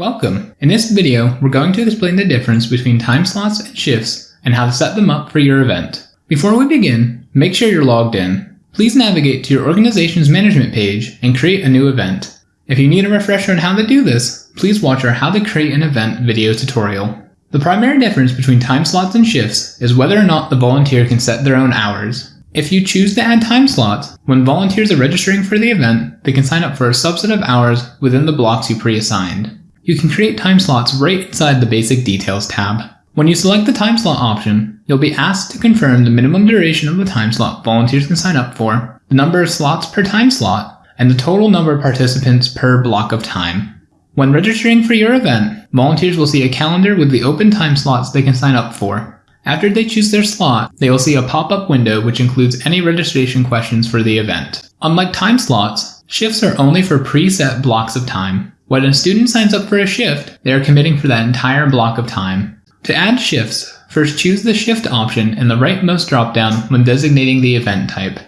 Welcome! In this video, we're going to explain the difference between time slots and shifts and how to set them up for your event. Before we begin, make sure you're logged in. Please navigate to your organization's management page and create a new event. If you need a refresher on how to do this, please watch our How to Create an Event video tutorial. The primary difference between time slots and shifts is whether or not the volunteer can set their own hours. If you choose to add time slots, when volunteers are registering for the event, they can sign up for a subset of hours within the blocks you pre-assigned. You can create time slots right inside the Basic Details tab. When you select the time slot option, you'll be asked to confirm the minimum duration of the time slot volunteers can sign up for, the number of slots per time slot, and the total number of participants per block of time. When registering for your event, volunteers will see a calendar with the open time slots they can sign up for, after they choose their slot, they will see a pop-up window which includes any registration questions for the event. Unlike time slots, shifts are only for preset blocks of time. When a student signs up for a shift, they are committing for that entire block of time. To add shifts, first choose the shift option in the rightmost dropdown when designating the event type.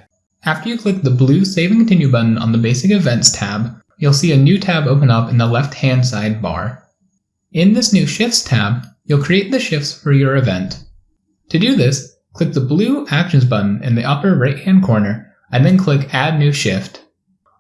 After you click the blue Save and Continue button on the Basic Events tab, you'll see a new tab open up in the left-hand side bar. In this new Shifts tab, you'll create the shifts for your event. To do this, click the blue Actions button in the upper right-hand corner, and then click Add New Shift.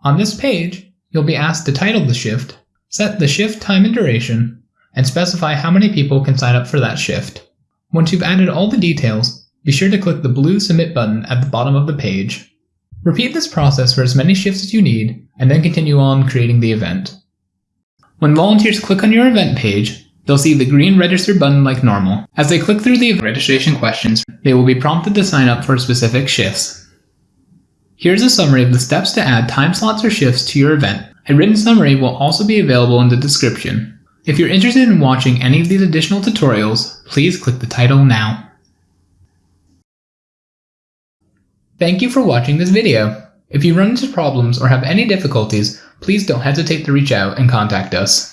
On this page, you'll be asked to title the shift, set the shift time and duration, and specify how many people can sign up for that shift. Once you've added all the details, be sure to click the blue Submit button at the bottom of the page. Repeat this process for as many shifts as you need, and then continue on creating the event. When volunteers click on your event page, They'll see the green register button like normal. As they click through the registration questions, they will be prompted to sign up for specific shifts. Here's a summary of the steps to add time slots or shifts to your event. A written summary will also be available in the description. If you're interested in watching any of these additional tutorials, please click the title now. Thank you for watching this video. If you run into problems or have any difficulties, please don't hesitate to reach out and contact us.